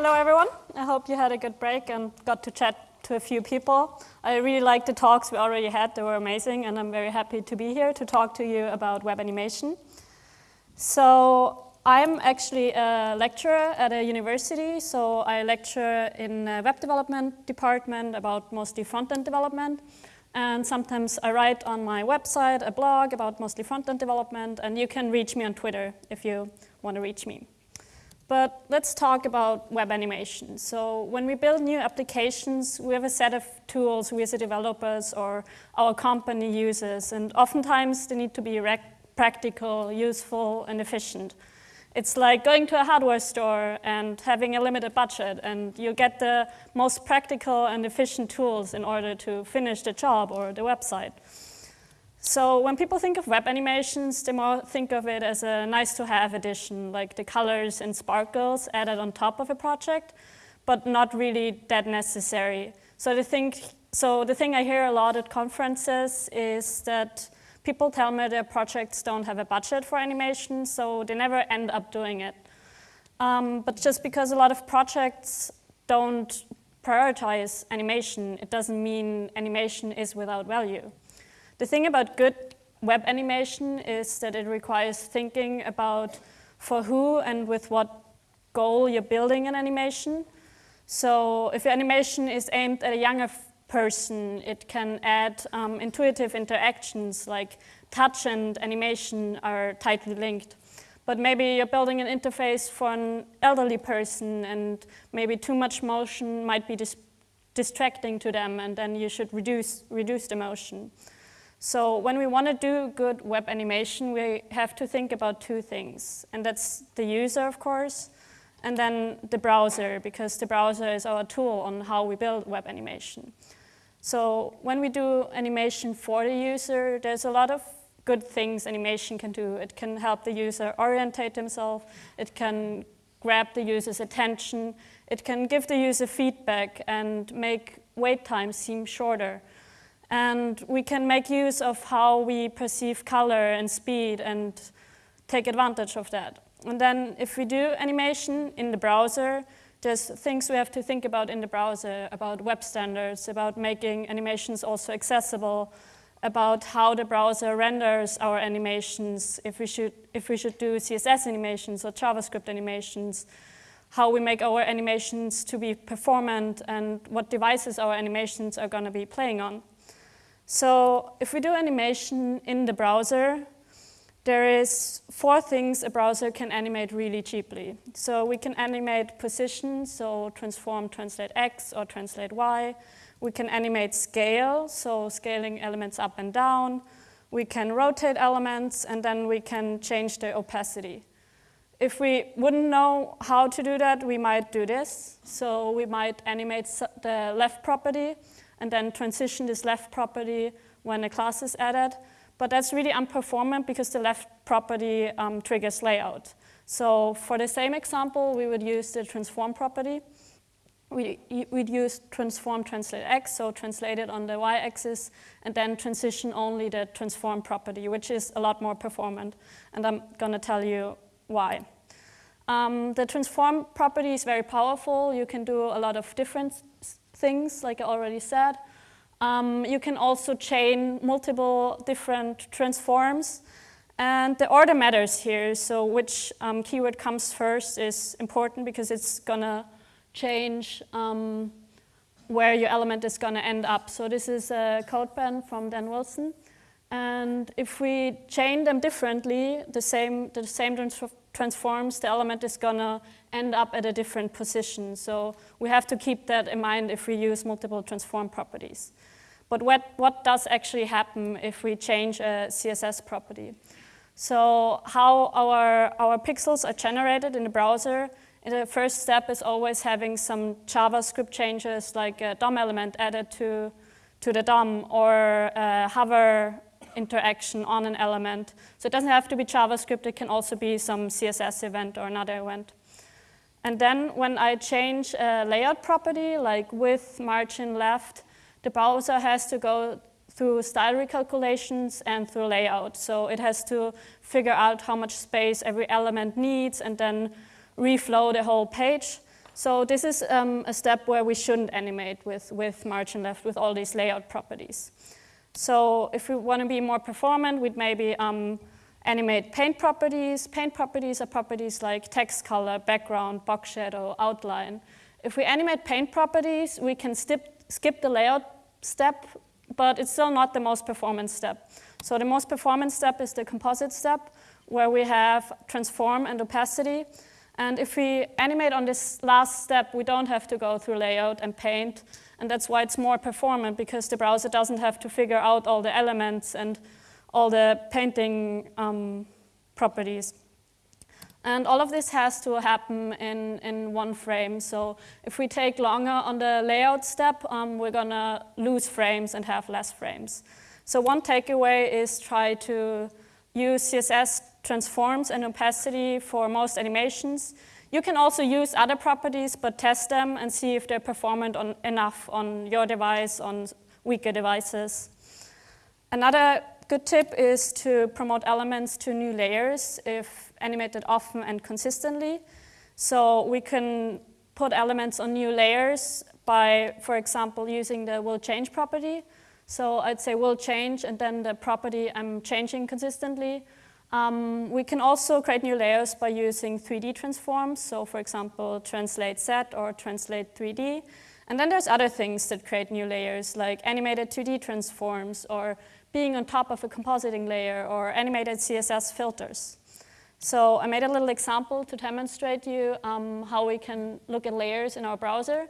Hello, everyone. I hope you had a good break and got to chat to a few people. I really liked the talks we already had. They were amazing, and I'm very happy to be here to talk to you about web animation. So I'm actually a lecturer at a university, so I lecture in web development department about mostly front-end development. And sometimes I write on my website a blog about mostly front-end development, and you can reach me on Twitter if you want to reach me. But let's talk about web animation. So when we build new applications, we have a set of tools we as developers or our company uses, and oftentimes they need to be practical, useful, and efficient. It's like going to a hardware store and having a limited budget, and you get the most practical and efficient tools in order to finish the job or the website. So when people think of web animations, they more think of it as a nice-to-have addition, like the colors and sparkles added on top of a project, but not really that necessary. So the thing, so the thing I hear a lot at conferences is that people tell me their projects don't have a budget for animation, so they never end up doing it. Um, but just because a lot of projects don't prioritize animation, it doesn't mean animation is without value. The thing about good web animation is that it requires thinking about for who and with what goal you're building an animation. So if your animation is aimed at a younger person, it can add um, intuitive interactions like touch and animation are tightly linked. But maybe you're building an interface for an elderly person and maybe too much motion might be dis distracting to them and then you should reduce, reduce the motion. So when we want to do good web animation, we have to think about two things. And that's the user, of course, and then the browser, because the browser is our tool on how we build web animation. So when we do animation for the user, there's a lot of good things animation can do. It can help the user orientate himself. It can grab the user's attention. It can give the user feedback and make wait times seem shorter. And we can make use of how we perceive color and speed and take advantage of that. And then if we do animation in the browser, there's things we have to think about in the browser, about web standards, about making animations also accessible, about how the browser renders our animations, if we should, if we should do CSS animations or JavaScript animations, how we make our animations to be performant, and what devices our animations are going to be playing on. So if we do animation in the browser, there is four things a browser can animate really cheaply. So we can animate position, so transform, translate X or translate Y. We can animate scale, so scaling elements up and down. We can rotate elements, and then we can change the opacity. If we wouldn't know how to do that, we might do this. So we might animate the left property, and then transition this left property when a class is added. But that's really unperformant because the left property um, triggers layout. So for the same example, we would use the transform property. We, would use transform translate x, so translate it on the y-axis, and then transition only the transform property, which is a lot more performant. And I'm going to tell you why. Um, the transform property is very powerful. You can do a lot of different things, like I already said. Um, you can also chain multiple different transforms. And the order matters here, so which um, keyword comes first is important because it's going to change um, where your element is going to end up. So this is a CodePen from Dan Wilson. And if we chain them differently, the same, the same transforms, the element is going to end up at a different position. So we have to keep that in mind if we use multiple transform properties. But what, what does actually happen if we change a CSS property? So how our, our pixels are generated in the browser, the first step is always having some JavaScript changes like a DOM element added to, to the DOM or hover interaction on an element. So it doesn't have to be JavaScript, it can also be some CSS event or another event. And then when I change a layout property, like width, margin, left, the browser has to go through style recalculations and through layout. So it has to figure out how much space every element needs and then reflow the whole page. So this is um, a step where we shouldn't animate with, with margin left with all these layout properties. So if we want to be more performant, we'd maybe um, animate paint properties. Paint properties are properties like text color, background, box shadow, outline. If we animate paint properties, we can skip, the layout step, but it's still not the most performance step. So the most performance step is the composite step, where we have transform and opacity. And if we animate on this last step, we don't have to go through layout and paint. And that's why it's more performant, because the browser doesn't have to figure out all the elements and all the painting um, properties. And all of this has to happen in, in one frame. So if we take longer on the layout step, um, we're going to lose frames and have less frames. So one takeaway is try to use CSS transforms and opacity for most animations. You can also use other properties, but test them and see if they're performant on, enough on your device, on weaker devices. Another good tip is to promote elements to new layers if animated often and consistently. So we can put elements on new layers by, for example, using the will change property. So I'd say will change and then the property I'm changing consistently. Um, we can also create new layers by using 3D transforms. So for example, translate Z or translate 3D. And then there's other things that create new layers like animated 2D transforms or being on top of a compositing layer or animated CSS filters. So I made a little example to demonstrate you um, how we can look at layers in our browser.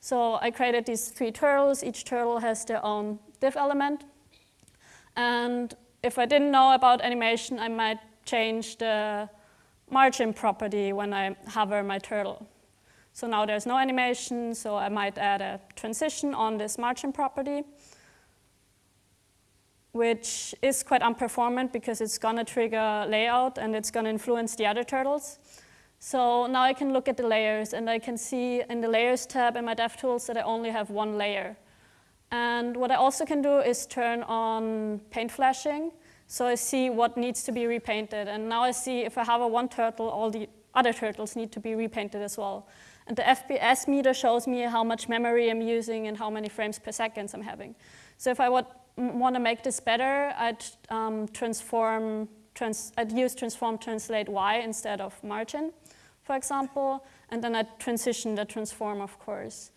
So I created these three turtles. Each turtle has their own div element. And if I didn't know about animation, I might change the margin property when I hover my turtle. So now there's no animation, so I might add a transition on this margin property, which is quite unperformant because it's going to trigger layout and it's going to influence the other turtles. So now I can look at the layers and I can see in the layers tab in my DevTools that I only have one layer. And what I also can do is turn on paint flashing. So I see what needs to be repainted. And now I see if I have a one turtle, all the other turtles need to be repainted as well. And the FPS meter shows me how much memory I'm using and how many frames per second I'm having. So if I would want to make this better, I'd um, transform, trans I'd use transform translate Y instead of margin, for example. And then I'd transition the transform, of course.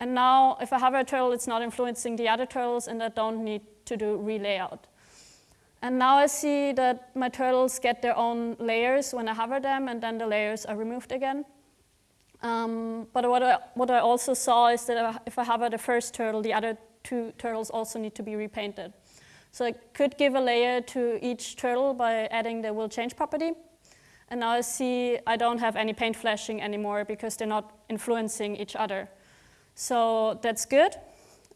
And now, if I have a turtle, it's not influencing the other turtles, and I don't need to do relayout. And now I see that my turtles get their own layers when I hover them, and then the layers are removed again. Um, but what I, what I also saw is that if I hover the first turtle, the other two turtles also need to be repainted. So I could give a layer to each turtle by adding the will change property. And now I see I don't have any paint flashing anymore because they're not influencing each other. So that's good.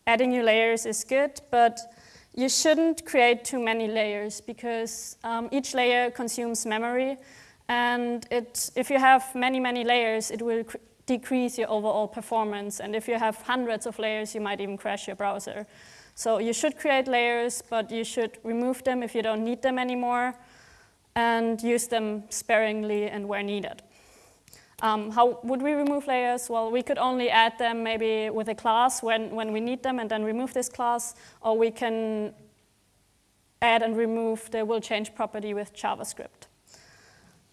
Adding new layers is good, but you shouldn't create too many layers because um, each layer consumes memory. And it, if you have many, many layers, it will decrease your overall performance. And if you have hundreds of layers, you might even crash your browser. So you should create layers, but you should remove them if you don't need them anymore and use them sparingly and where needed. Um, how would we remove layers? Well, we could only add them maybe with a class when, when we need them and then remove this class, or we can add and remove the will change property with JavaScript.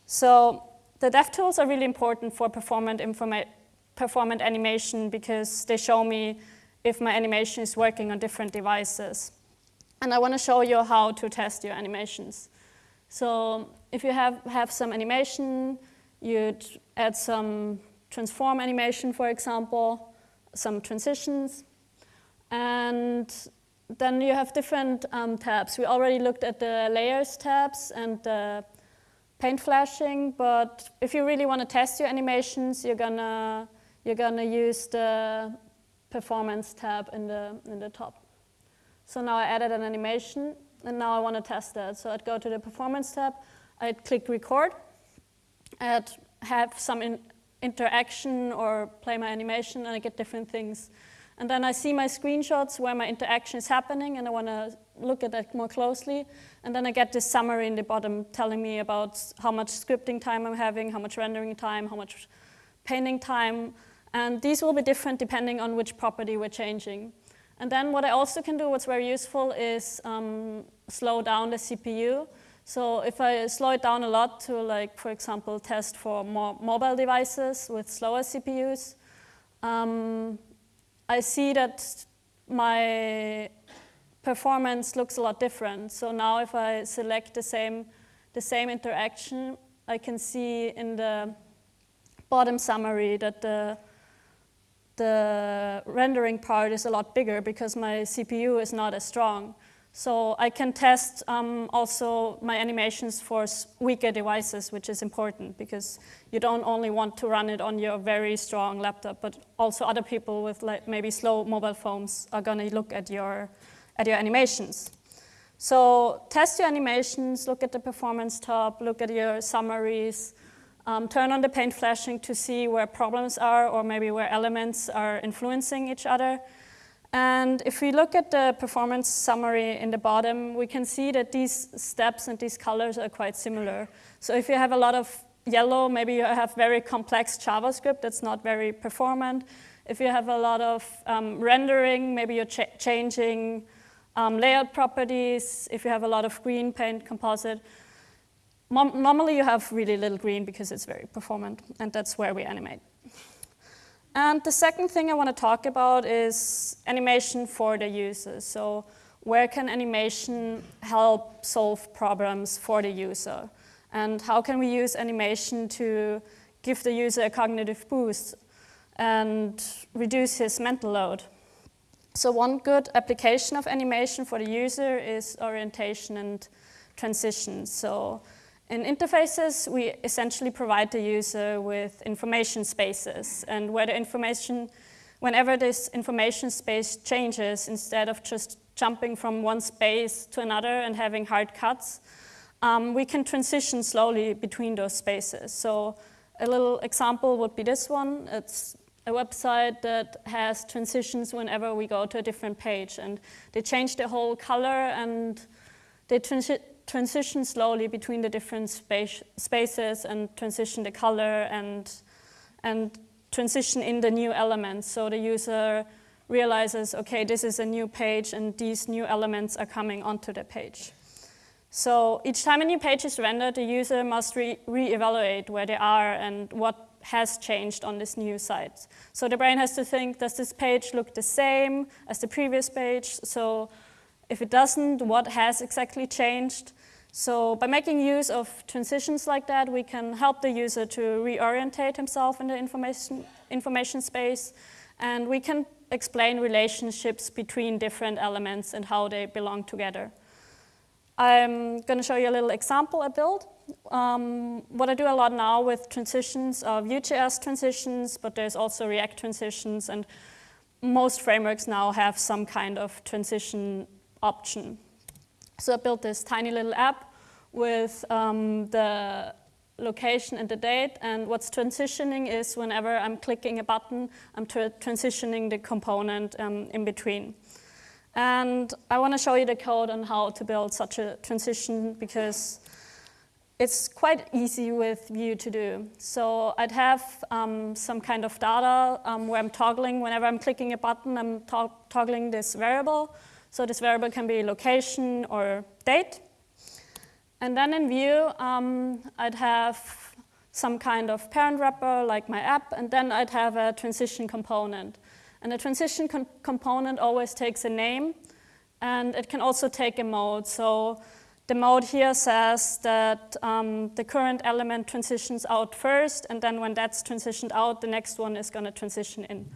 So the DevTools are really important for performant, performant animation because they show me if my animation is working on different devices. And I want to show you how to test your animations. So if you have, have some animation, You'd add some transform animation, for example, some transitions. And then you have different um, tabs. We already looked at the layers tabs and the paint flashing, but if you really want to test your animations, you're gonna you're gonna use the performance tab in the in the top. So now I added an animation, and now I want to test that. So I'd go to the performance tab, I'd click record, I'd have some in interaction or play my animation and I get different things. And then I see my screenshots where my interaction is happening and I want to look at that more closely. And then I get this summary in the bottom telling me about how much scripting time I'm having, how much rendering time, how much painting time, and these will be different depending on which property we're changing. And then what I also can do, what's very useful, is um, slow down the CPU. So if I slow it down a lot to, like, for example, test for more mobile devices with slower CPUs, um, I see that my performance looks a lot different. So now if I select the same, the same interaction, I can see in the bottom summary that the, the rendering part is a lot bigger because my CPU is not as strong. So I can test um, also my animations for weaker devices, which is important because you don't only want to run it on your very strong laptop, but also other people with like maybe slow mobile phones are going to look at your, at your animations. So test your animations, look at the performance tab, look at your summaries, um, turn on the paint flashing to see where problems are or maybe where elements are influencing each other. And if we look at the performance summary in the bottom, we can see that these steps and these colors are quite similar. So if you have a lot of yellow, maybe you have very complex JavaScript that's not very performant. If you have a lot of um, rendering, maybe you're ch changing um, layout properties. If you have a lot of green paint composite, normally you have really little green because it's very performant, and that's where we animate. And the second thing I want to talk about is animation for the user. So where can animation help solve problems for the user? And how can we use animation to give the user a cognitive boost and reduce his mental load? So one good application of animation for the user is orientation and transition. So in interfaces, we essentially provide the user with information spaces. And where the information, whenever this information space changes, instead of just jumping from one space to another and having hard cuts, um, we can transition slowly between those spaces. So a little example would be this one. It's a website that has transitions whenever we go to a different page. And they change the whole color and they transi transition slowly between the different space, spaces and transition the color and, and transition in the new elements. So the user realizes, okay, this is a new page and these new elements are coming onto the page. So each time a new page is rendered, the user must re-evaluate re where they are and what has changed on this new site. So the brain has to think, does this page look the same as the previous page? So if it doesn't, what has exactly changed? So by making use of transitions like that, we can help the user to reorientate himself in the information, information space, and we can explain relationships between different elements and how they belong together. I'm going to show you a little example I built. Um, what I do a lot now with transitions are Vue.js transitions, but there's also React transitions, and most frameworks now have some kind of transition option. So I built this tiny little app with um, the location and the date, and what's transitioning is whenever I'm clicking a button, I'm tra transitioning the component um, in between. And I want to show you the code on how to build such a transition because it's quite easy with Vue to do. So I'd have um, some kind of data um, where I'm toggling, whenever I'm clicking a button, I'm to toggling this variable. So this variable can be location or date. And then in Vue, um, I'd have some kind of parent wrapper like my app, and then I'd have a transition component. And the transition component always takes a name, and it can also take a mode. So the mode here says that um, the current element transitions out first, and then when that's transitioned out, the next one is going to transition in.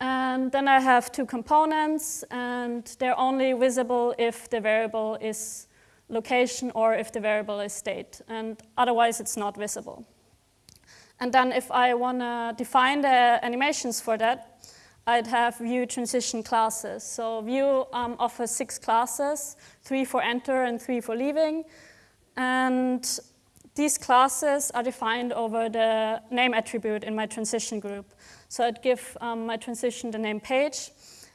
And then I have two components, and they're only visible if the variable is location or if the variable is state, and otherwise it's not visible. And then if I want to define the animations for that, I'd have Vue transition classes. So Vue um, offers six classes, three for enter and three for leaving. And these classes are defined over the name attribute in my transition group. So I'd give um, my transition the name page.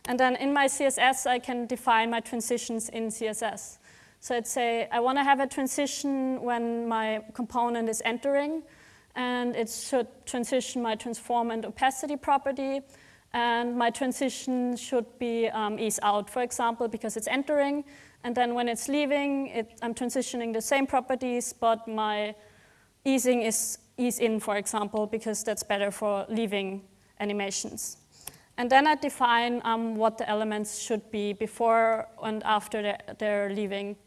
And then in my CSS, I can define my transitions in CSS. So I'd say I want to have a transition when my component is entering and it should transition my transform and opacity property. And my transition should be um, ease out, for example, because it's entering. And then when it's leaving, it, I'm transitioning the same properties, but my easing is ease in, for example, because that's better for leaving animations. And then I define um, what the elements should be before and after they're, leaving.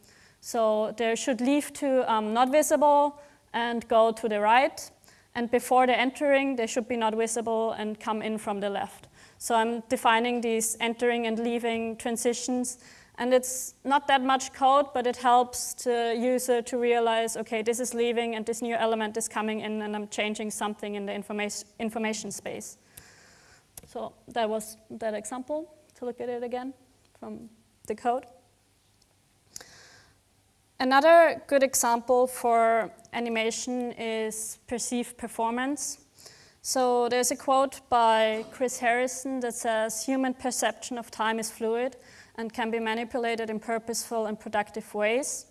So they should leave to um, not visible and go to the right. And before they're entering, they should be not visible and come in from the left. So I'm defining these entering and leaving transitions. And it's not that much code, but it helps the user to realize, okay, this is leaving and this new element is coming in and I'm changing something in the information, information space. So that was that example, to look at it again from the code. Another good example for animation is perceived performance. So there's a quote by Chris Harrison that says, human perception of time is fluid and can be manipulated in purposeful and productive ways.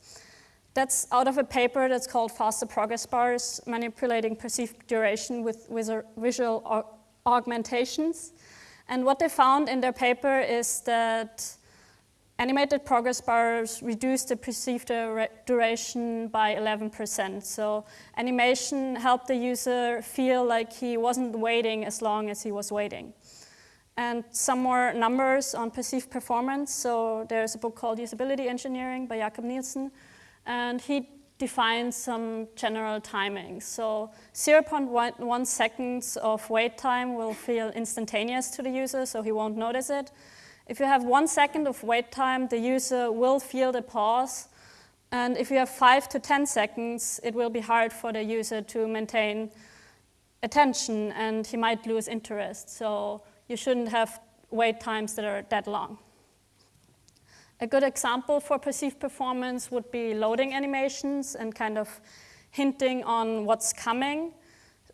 That's out of a paper that's called Faster Progress Bars, Manipulating Perceived Duration with Visual Augmentations. And what they found in their paper is that Animated progress bars reduce the perceived duration by 11%. So animation helped the user feel like he wasn't waiting as long as he was waiting. And some more numbers on perceived performance. So there's a book called Usability Engineering by Jakob Nielsen. And he defines some general timings. So 0.1 seconds of wait time will feel instantaneous to the user, so he won't notice it. If you have one second of wait time, the user will feel the pause. And if you have five to 10 seconds, it will be hard for the user to maintain attention and he might lose interest. So you shouldn't have wait times that are that long. A good example for perceived performance would be loading animations and kind of hinting on what's coming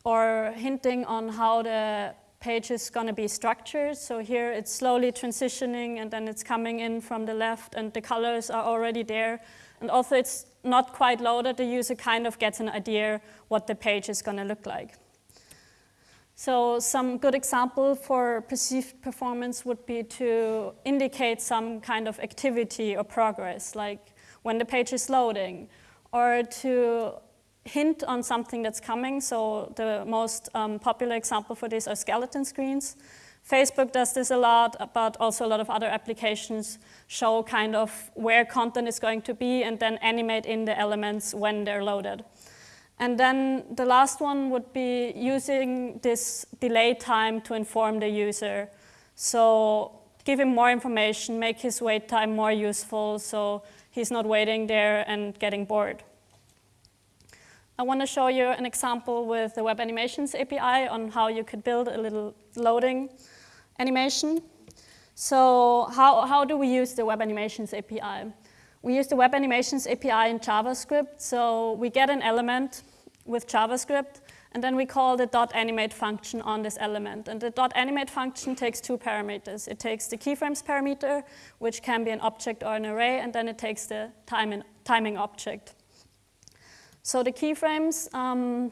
or hinting on how the page is going to be structured. So here it's slowly transitioning and then it's coming in from the left and the colors are already there. And also it's not quite loaded, the user kind of gets an idea what the page is going to look like. So some good example for perceived performance would be to indicate some kind of activity or progress, like when the page is loading, or to hint on something that's coming. So the most um, popular example for this are skeleton screens. Facebook does this a lot, but also a lot of other applications show kind of where content is going to be and then animate in the elements when they're loaded. And then the last one would be using this delay time to inform the user. So give him more information, make his wait time more useful so he's not waiting there and getting bored. I want to show you an example with the Web Animations API on how you could build a little loading animation. So how, how do we use the Web Animations API? We use the Web Animations API in JavaScript. So we get an element with JavaScript, and then we call the .animate function on this element. And the .animate function takes two parameters. It takes the keyframes parameter, which can be an object or an array, and then it takes the time timing object. So the keyframes um,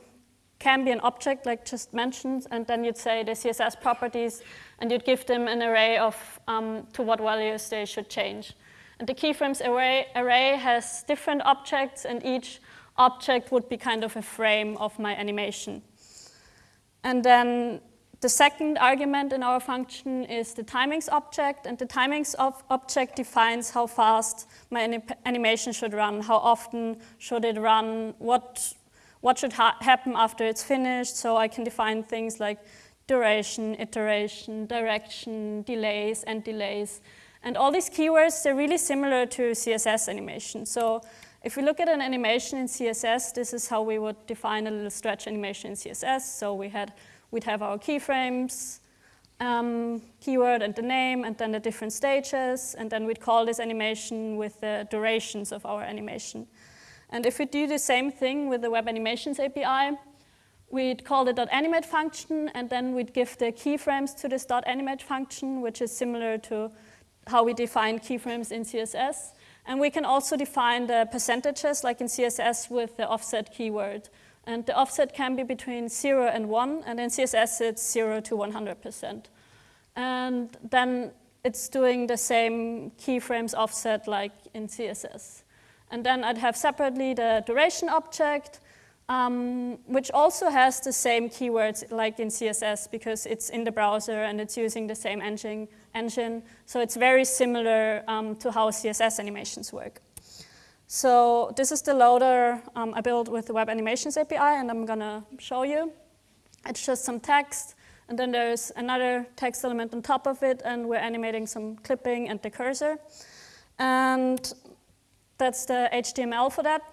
can be an object like just mentioned, and then you'd say the CSS properties, and you'd give them an array of um, to what values they should change. And the keyframes array, array has different objects, and each object would be kind of a frame of my animation. And then the second argument in our function is the timings object, and the timings object defines how fast my animation should run, how often should it run, what, what should ha happen after it's finished, so I can define things like duration, iteration, direction, delays, and delays. And all these keywords, they're really similar to CSS animation. So if we look at an animation in CSS, this is how we would define a little stretch animation in CSS. So we had we'd have our keyframes, um, keyword and the name, and then the different stages, and then we'd call this animation with the durations of our animation. And if we do the same thing with the Web Animations API, we'd call the .animate function, and then we'd give the keyframes to this dot .animate function, which is similar to how we define keyframes in CSS. And we can also define the percentages, like in CSS, with the offset keyword. And the offset can be between 0 and 1, and in CSS it's 0 to 100%. And then it's doing the same keyframes offset like in CSS. And then I'd have separately the duration object, um, which also has the same keywords like in CSS because it's in the browser and it's using the same engine. engine. So it's very similar um, to how CSS animations work. So this is the loader um, I built with the Web Animations API, and I'm going to show you. It's just some text, and then there's another text element on top of it, and we're animating some clipping and the cursor. And that's the HTML for that.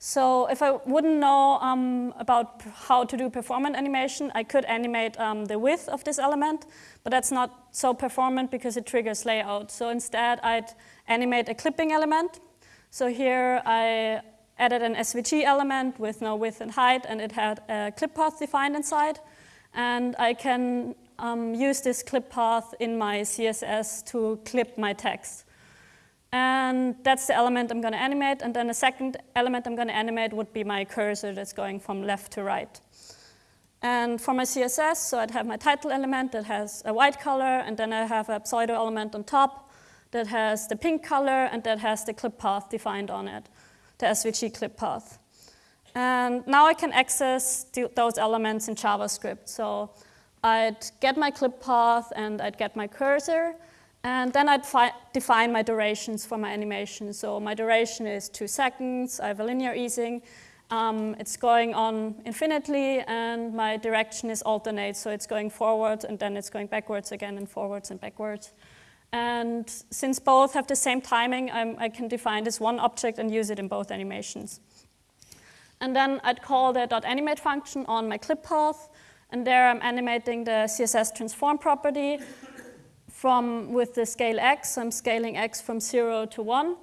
So if I wouldn't know um, about how to do performant animation, I could animate um, the width of this element, but that's not so performant because it triggers layout. So instead, I'd animate a clipping element. So here I added an SVG element with no width and height, and it had a clip path defined inside. And I can um, use this clip path in my CSS to clip my text. And that's the element I'm going to animate. And then the second element I'm going to animate would be my cursor that's going from left to right. And for my CSS, so I'd have my title element that has a white color, and then I have a pseudo element on top that has the pink color and that has the clip path defined on it, the SVG clip path. And now I can access those elements in JavaScript. So I'd get my clip path and I'd get my cursor, and then I'd define my durations for my animation. So my duration is two seconds, I have a linear easing, um, it's going on infinitely, and my direction is alternate, so it's going forward, and then it's going backwards again, and forwards and backwards. And since both have the same timing, I'm, i can define this one object and use it in both animations. And then I'd call the .animate function on my clip path, and there I'm animating the CSS transform property, from with the scale x, I'm scaling x from 0 to 1.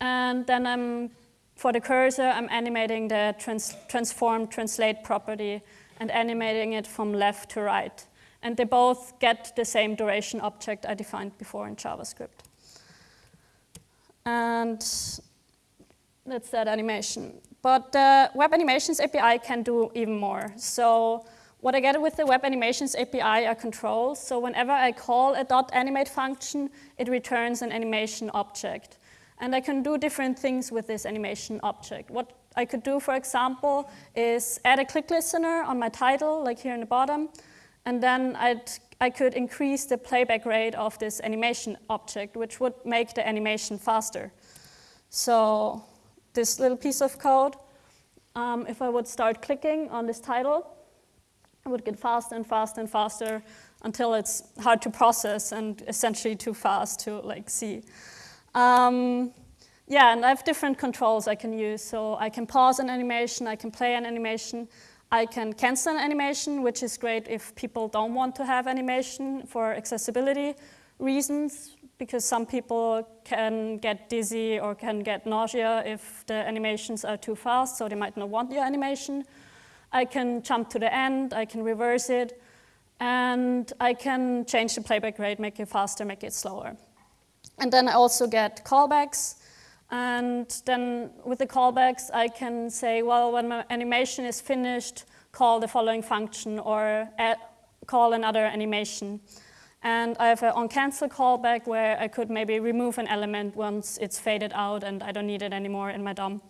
And then I'm, for the cursor, I'm animating the trans transform translate property and animating it from left to right. And they both get the same duration object I defined before in JavaScript. And that's that animation. But the Web Animations API can do even more. So what I get with the Web Animations API are controls. So whenever I call a dot .animate function, it returns an animation object. And I can do different things with this animation object. What I could do, for example, is add a click listener on my title, like here in the bottom, and then I'd, I could increase the playback rate of this animation object, which would make the animation faster. So this little piece of code, um, if I would start clicking on this title, it would get faster and faster and faster until it's hard to process and essentially too fast to like see. Um, yeah, and I have different controls I can use. So I can pause an animation, I can play an animation, I can cancel an animation, which is great if people don't want to have animation for accessibility reasons, because some people can get dizzy or can get nausea if the animations are too fast, so they might not want your animation. I can jump to the end, I can reverse it, and I can change the playback rate, make it faster, make it slower. And then I also get callbacks, and then with the callbacks, I can say, well, when my animation is finished, call the following function or add, call another animation. And I have an on-cancel callback where I could maybe remove an element once it's faded out and I don't need it anymore in my DOM.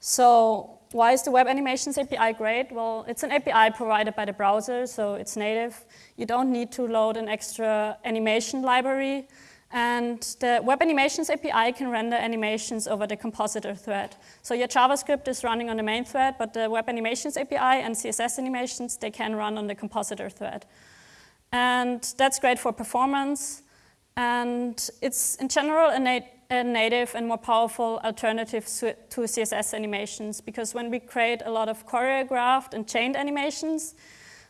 So why is the Web Animations API great? Well, it's an API provided by the browser, so it's native. You don't need to load an extra animation library. And the Web Animations API can render animations over the compositor thread. So your JavaScript is running on the main thread, but the Web Animations API and CSS animations, they can run on the compositor thread. And that's great for performance. And it's, in general, a a native and more powerful alternative to CSS animations because when we create a lot of choreographed and chained animations,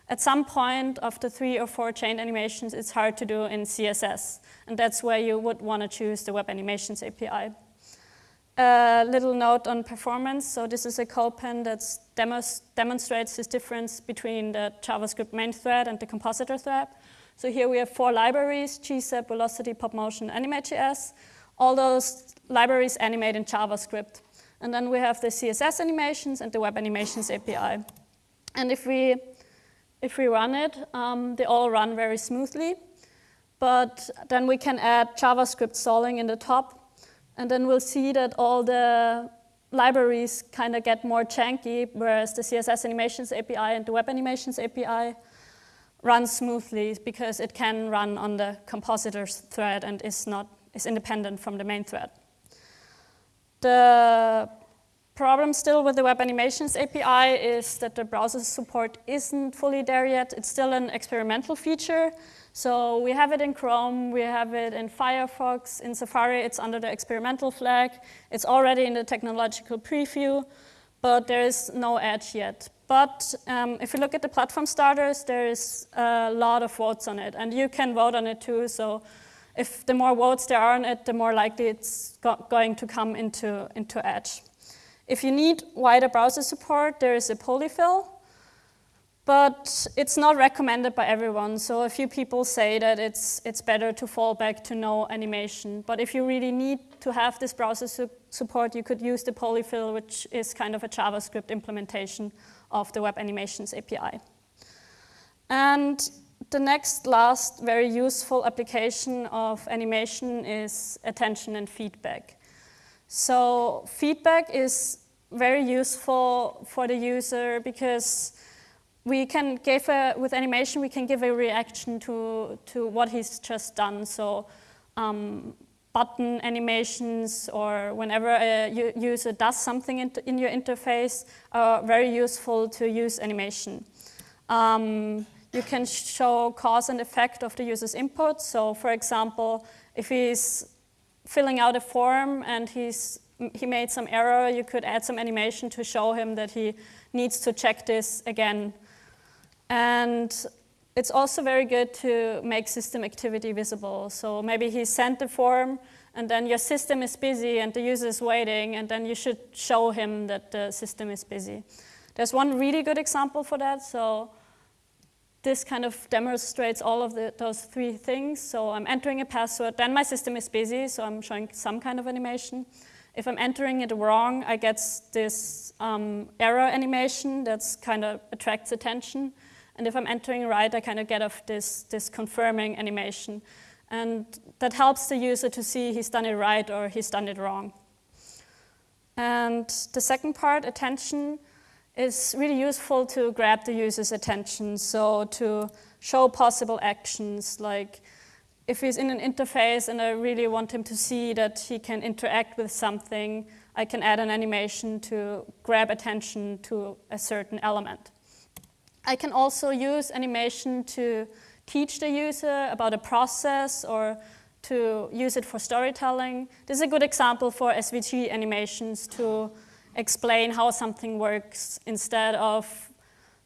at some point of the three or four chained animations, it's hard to do in CSS. And that's where you would want to choose the Web Animations API. A little note on performance. So this is a CodePen that demonstrates this difference between the JavaScript main thread and the compositor thread. So here we have four libraries, GSAP, Velocity, PopMotion, AnimateJS all those libraries animate in JavaScript. And then we have the CSS animations and the web animations API. And if we, if we run it, um, they all run very smoothly. But then we can add JavaScript stalling in the top. And then we'll see that all the libraries kind of get more janky, whereas the CSS animations API and the web animations API run smoothly because it can run on the compositors thread and is not is independent from the main thread. The problem still with the Web Animations API is that the browser support isn't fully there yet. It's still an experimental feature. So we have it in Chrome, we have it in Firefox, in Safari, it's under the experimental flag. It's already in the technological preview, but there is no edge yet. But um, if you look at the platform status, there is a lot of votes on it, and you can vote on it too. So if the more votes there are on it, the more likely it's go going to come into, into Edge. If you need wider browser support, there is a polyfill, but it's not recommended by everyone. So a few people say that it's, it's better to fall back to no animation. But if you really need to have this browser su support, you could use the polyfill, which is kind of a JavaScript implementation of the Web Animations API. And the next last very useful application of animation is attention and feedback. So feedback is very useful for the user because we can give a, with animation, we can give a reaction to, to what he's just done. So um, button animations or whenever a user does something in, in your interface are very useful to use animation. Um, you can show cause and effect of the user's input. So for example, if he's filling out a form and he's, he made some error, you could add some animation to show him that he needs to check this again. And it's also very good to make system activity visible. So maybe he sent the form and then your system is busy and the user is waiting and then you should show him that the system is busy. There's one really good example for that. So this kind of demonstrates all of the, those three things. So I'm entering a password, then my system is busy, so I'm showing some kind of animation. If I'm entering it wrong, I get this um, error animation that's kind of attracts attention. And if I'm entering right, I kind of get off this, this confirming animation. And that helps the user to see he's done it right or he's done it wrong. And the second part, attention, is really useful to grab the user's attention. So to show possible actions, like if he's in an interface and I really want him to see that he can interact with something, I can add an animation to grab attention to a certain element. I can also use animation to teach the user about a process or to use it for storytelling. This is a good example for SVG animations to explain how something works instead of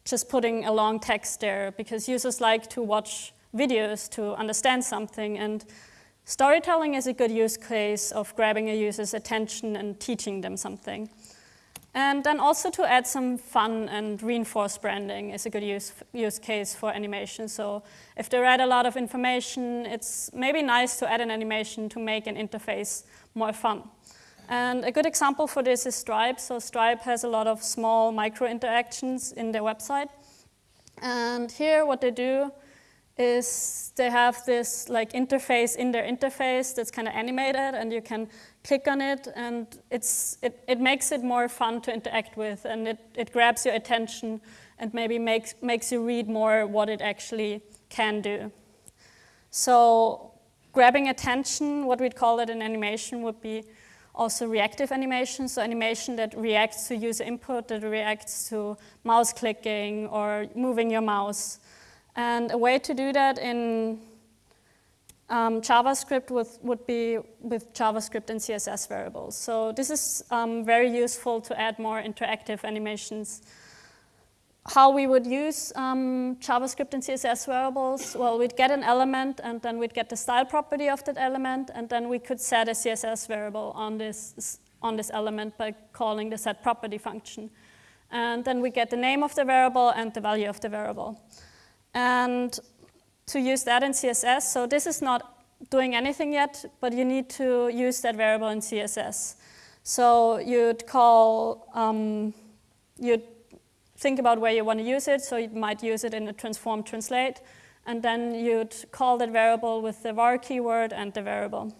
just putting a long text there because users like to watch videos to understand something and storytelling is a good use case of grabbing a user's attention and teaching them something. And then also to add some fun and reinforce branding is a good use, use case for animation. So if they read a lot of information, it's maybe nice to add an animation to make an interface more fun. And a good example for this is Stripe. So Stripe has a lot of small micro interactions in their website. And here what they do is they have this like interface in their interface that's kind of animated and you can click on it and it's, it, it makes it more fun to interact with and it, it grabs your attention and maybe makes, makes you read more what it actually can do. So grabbing attention, what we'd call it in animation would be also reactive animation, so animation that reacts to user input, that reacts to mouse clicking or moving your mouse. And a way to do that in um, JavaScript would, would be with JavaScript and CSS variables. So this is um, very useful to add more interactive animations how we would use um, JavaScript and CSS variables, well, we'd get an element and then we'd get the style property of that element and then we could set a CSS variable on this, on this element by calling the set property function. And then we get the name of the variable and the value of the variable. And to use that in CSS, so this is not doing anything yet, but you need to use that variable in CSS. So you'd call, um, you'd think about where you want to use it. So you might use it in a transform translate. And then you'd call that variable with the var keyword and the variable.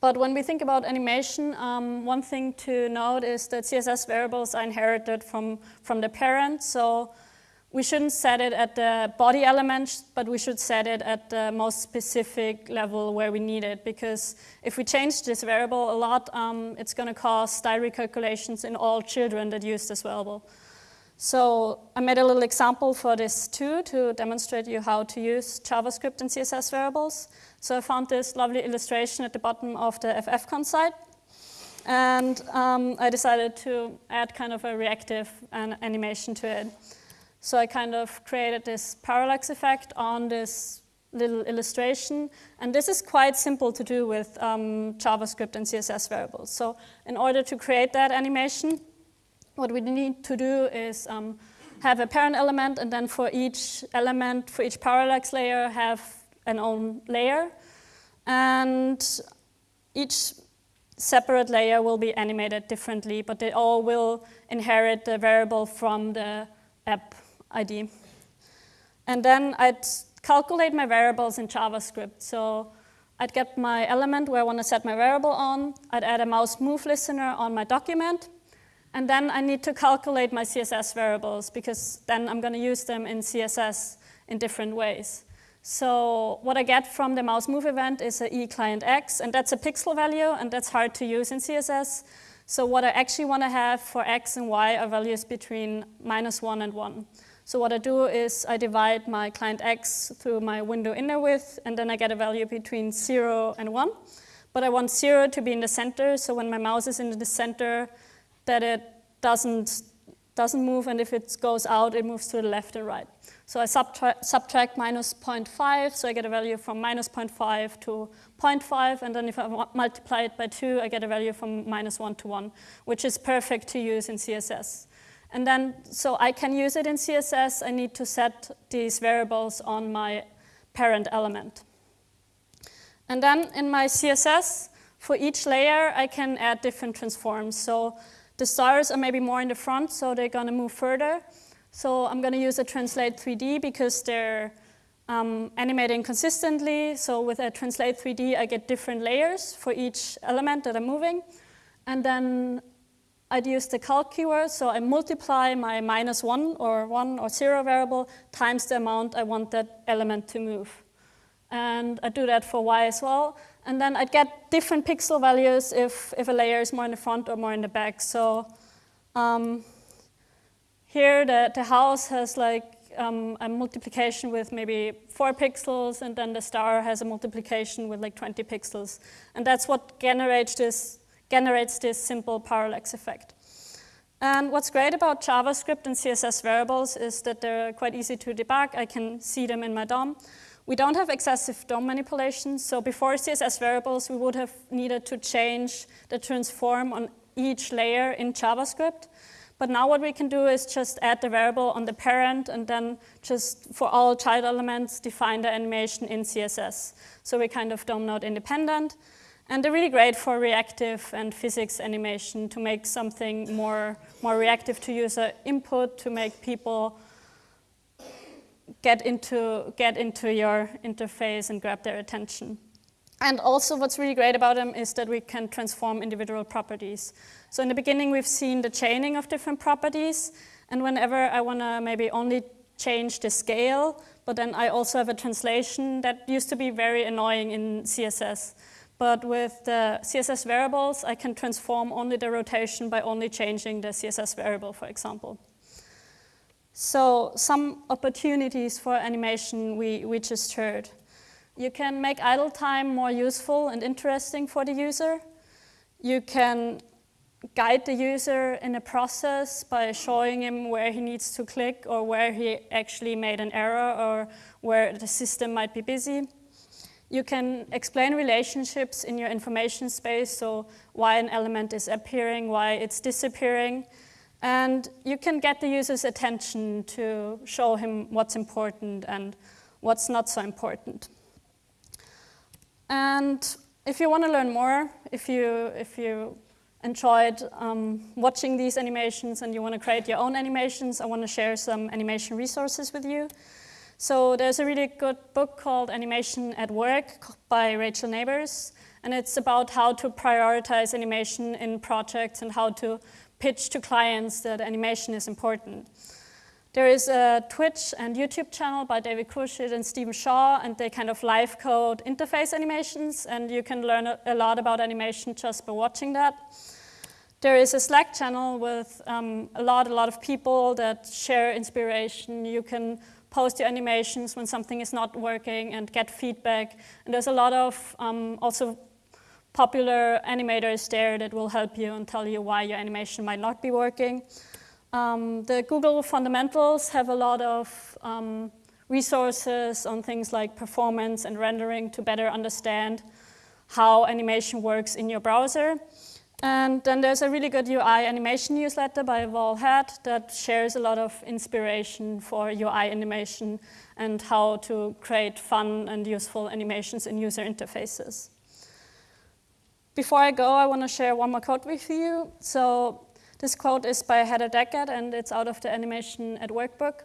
But when we think about animation, um, one thing to note is that CSS variables are inherited from, from the parent. So we shouldn't set it at the body element, but we should set it at the most specific level where we need it. Because if we change this variable a lot, um, it's going to cause style recalculations in all children that use this variable. So I made a little example for this too to demonstrate you how to use JavaScript and CSS variables. So I found this lovely illustration at the bottom of the FFConf site. And um, I decided to add kind of a reactive an animation to it. So I kind of created this parallax effect on this little illustration. And this is quite simple to do with um, JavaScript and CSS variables. So in order to create that animation, what we need to do is um, have a parent element, and then for each element, for each parallax layer, have an own layer. And each separate layer will be animated differently, but they all will inherit the variable from the app ID. And then I'd calculate my variables in JavaScript. So I'd get my element where I want to set my variable on. I'd add a mouse move listener on my document. And then I need to calculate my CSS variables because then I'm going to use them in CSS in different ways. So what I get from the mouse move event is a e client x, and that's a pixel value, and that's hard to use in CSS. So what I actually want to have for x and y are values between minus 1 and 1. So what I do is I divide my client X through my window inner width, and then I get a value between 0 and 1. But I want 0 to be in the center, so when my mouse is in the center, that it doesn't, doesn't move, and if it goes out, it moves to the left and right. So I subtract, subtract minus 0.5, so I get a value from minus 0.5 to 0.5, and then if I multiply it by 2, I get a value from minus 1 to 1, which is perfect to use in CSS. And then, so I can use it in CSS, I need to set these variables on my parent element. And then in my CSS, for each layer, I can add different transforms. So the stars are maybe more in the front, so they're to move further. So I'm to use a translate 3D because they're um, animating consistently. So with a translate 3D, I get different layers for each element that I'm moving. And then I'd use the calc keyword, so I multiply my minus one or one or zero variable times the amount I want that element to move. And I do that for y as well. And then I'd get different pixel values if, if a layer is more in the front or more in the back. So um, here the, the house has like um, a multiplication with maybe four pixels, and then the star has a multiplication with like 20 pixels. And that's what generates this generates this simple parallax effect. And what's great about JavaScript and CSS variables is that they're quite easy to debug. I can see them in my DOM. We don't have excessive DOM manipulation, so before CSS variables, we would have needed to change the transform on each layer in JavaScript. But now what we can do is just add the variable on the parent and then just for all child elements define the animation in CSS. So we're kind of DOM node independent. And they're really great for reactive and physics animation to make something more, more reactive to user input, to make people get into, get into your interface and grab their attention. And also what's really great about them is that we can transform individual properties. So in the beginning, we've seen the chaining of different properties. And whenever I want to maybe only change the scale, but then I also have a translation that used to be very annoying in CSS. But with the CSS variables, I can transform only the rotation by only changing the CSS variable, for example. So some opportunities for animation we, we just heard. You can make idle time more useful and interesting for the user. You can guide the user in a process by showing him where he needs to click or where he actually made an error or where the system might be busy. You can explain relationships in your information space, so why an element is appearing, why it's disappearing. And you can get the user's attention to show him what's important and what's not so important. And if you want to learn more, if you, if you enjoyed um, watching these animations and you want to create your own animations, I want to share some animation resources with you. So there's a really good book called Animation at Work by Rachel Nabors, and it's about how to prioritize animation in projects and how to pitch to clients that animation is important. There is a Twitch and YouTube channel by David Khourshid and Stephen Shaw, and they kind of live code interface animations, and you can learn a lot about animation just by watching that. There is a Slack channel with um, a lot, a lot of people that share inspiration. You can post your animations when something is not working and get feedback. And there's a lot of um, also popular animators there that will help you and tell you why your animation might not be working. Um, the Google fundamentals have a lot of um, resources on things like performance and rendering to better understand how animation works in your browser. And then there's a really good UI animation newsletter by Val Head that shares a lot of inspiration for UI animation and how to create fun and useful animations in user interfaces. Before I go, I want to share one more quote with you. So this quote is by Heather Deckard, and it's out of the Animation at Work book.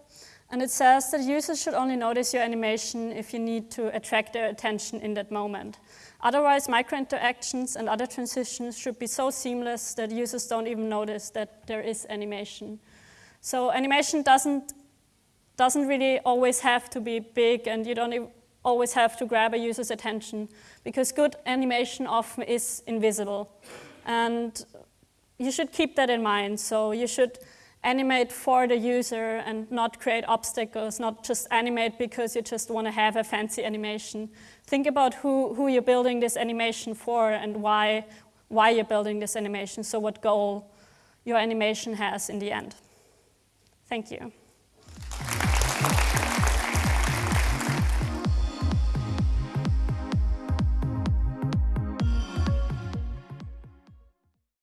And it says that users should only notice your animation if you need to attract their attention in that moment. Otherwise, micro-interactions and other transitions should be so seamless that users don't even notice that there is animation. So animation doesn't, doesn't really always have to be big, and you don't always have to grab a user's attention, because good animation often is invisible. And you should keep that in mind. So you should animate for the user and not create obstacles, not just animate because you just want to have a fancy animation. Think about who, who you're building this animation for and why, why you're building this animation, so what goal your animation has in the end. Thank you.